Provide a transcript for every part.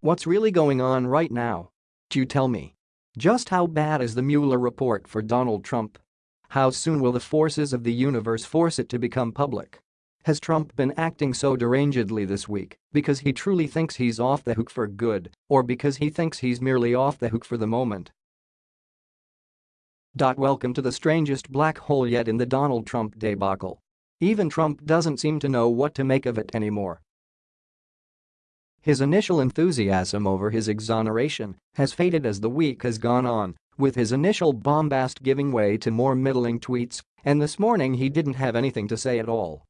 What's really going on right now? You tell me? Just how bad is the Mueller report for Donald Trump? How soon will the forces of the universe force it to become public? Has Trump been acting so derangedly this week because he truly thinks he's off the hook for good or because he thinks he's merely off the hook for the moment? Welcome to the strangest black hole yet in the Donald Trump debacle. Even Trump doesn't seem to know what to make of it anymore. His initial enthusiasm over his exoneration has faded as the week has gone on, with his initial bombast giving way to more middling tweets, and this morning he didn't have anything to say at all.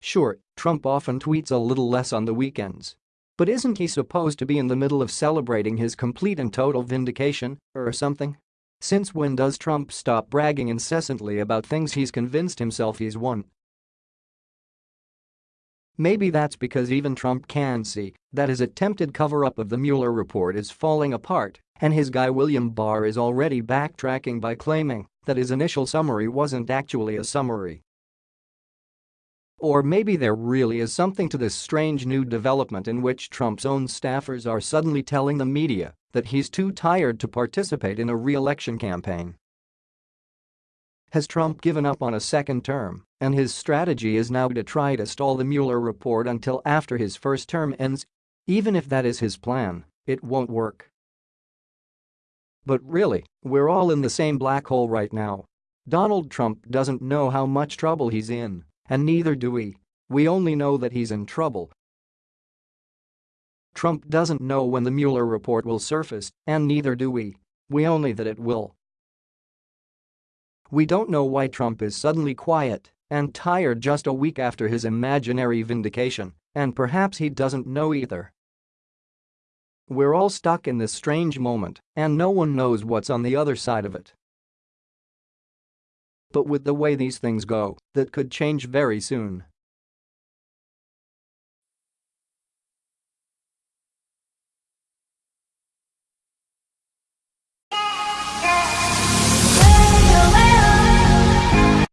Sure, Trump often tweets a little less on the weekends. But isn't he supposed to be in the middle of celebrating his complete and total vindication, or something? Since when does Trump stop bragging incessantly about things he's convinced himself he's won? Maybe that's because even Trump can see that his attempted cover-up of the Mueller report is falling apart and his guy William Barr is already backtracking by claiming that his initial summary wasn't actually a summary. Or maybe there really is something to this strange new development in which Trump's own staffers are suddenly telling the media that he's too tired to participate in a re-election campaign. Has Trump given up on a second term, and his strategy is now to try to stall the Mueller report until after his first term ends? Even if that is his plan, it won't work. But really, we're all in the same black hole right now. Donald Trump doesn't know how much trouble he's in, and neither do we. We only know that he's in trouble. Trump doesn't know when the Mueller report will surface, and neither do we. We only that it will. We don't know why Trump is suddenly quiet and tired just a week after his imaginary vindication, and perhaps he doesn't know either. We're all stuck in this strange moment, and no one knows what's on the other side of it. But with the way these things go, that could change very soon.